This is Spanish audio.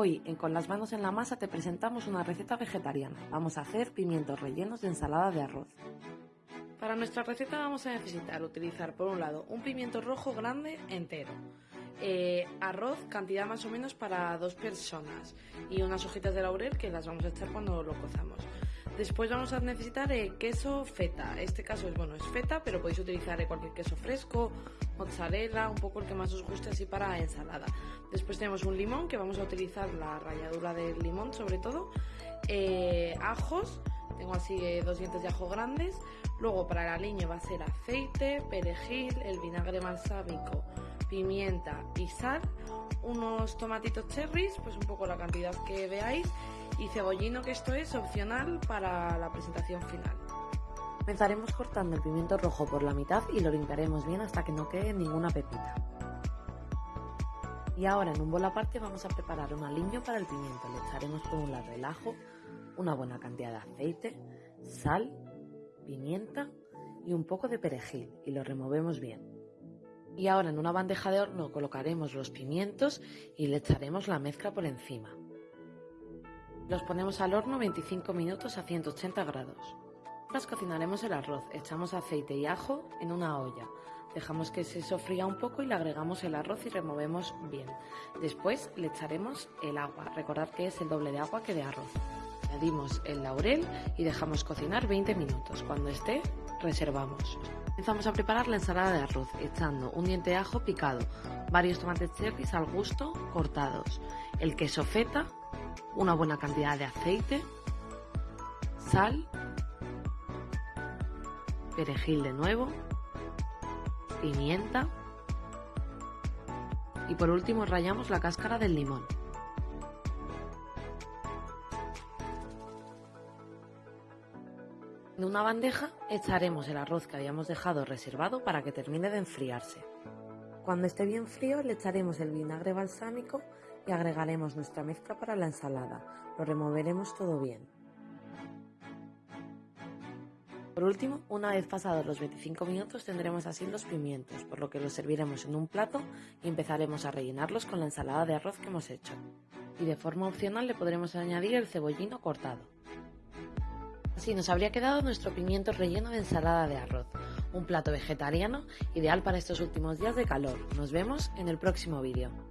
Hoy Con las manos en la masa te presentamos una receta vegetariana. Vamos a hacer pimientos rellenos de ensalada de arroz. Para nuestra receta vamos a necesitar utilizar por un lado un pimiento rojo grande entero, eh, arroz cantidad más o menos para dos personas y unas hojitas de laurel que las vamos a echar cuando lo cozamos. Después vamos a necesitar eh, queso feta. Este caso es bueno, es feta, pero podéis utilizar eh, cualquier queso fresco, mozzarella, un poco el que más os guste así para ensalada. Después tenemos un limón que vamos a utilizar la ralladura del limón sobre todo. Eh, ajos, tengo así dos dientes de ajo grandes. Luego para el aliño va a ser aceite, perejil, el vinagre balsámico, pimienta y sal. Unos tomatitos cherries, pues un poco la cantidad que veáis y cebollino que esto es opcional para la presentación final. Comenzaremos cortando el pimiento rojo por la mitad y lo limpiaremos bien hasta que no quede ninguna pepita. Y ahora en un bol aparte vamos a preparar un aliño para el pimiento. Le echaremos por un lado el ajo, una buena cantidad de aceite, sal, pimienta y un poco de perejil y lo removemos bien. Y ahora en una bandeja de horno colocaremos los pimientos y le echaremos la mezcla por encima. Los ponemos al horno 25 minutos a 180 grados. Mientras cocinaremos el arroz, echamos aceite y ajo en una olla. Dejamos que se sofría un poco y le agregamos el arroz y removemos bien. Después le echaremos el agua, recordad que es el doble de agua que de arroz. Añadimos el laurel y dejamos cocinar 20 minutos. Cuando esté, reservamos. Empezamos a preparar la ensalada de arroz, echando un diente de ajo picado, varios tomates cherries al gusto cortados, el queso feta, una buena cantidad de aceite, sal, perejil de nuevo, pimienta y por último rayamos la cáscara del limón. En una bandeja echaremos el arroz que habíamos dejado reservado para que termine de enfriarse. Cuando esté bien frío le echaremos el vinagre balsámico y agregaremos nuestra mezcla para la ensalada. Lo removeremos todo bien. Por último, una vez pasados los 25 minutos tendremos así los pimientos, por lo que los serviremos en un plato y empezaremos a rellenarlos con la ensalada de arroz que hemos hecho. Y de forma opcional le podremos añadir el cebollino cortado. Así nos habría quedado nuestro pimiento relleno de ensalada de arroz, un plato vegetariano ideal para estos últimos días de calor. Nos vemos en el próximo vídeo.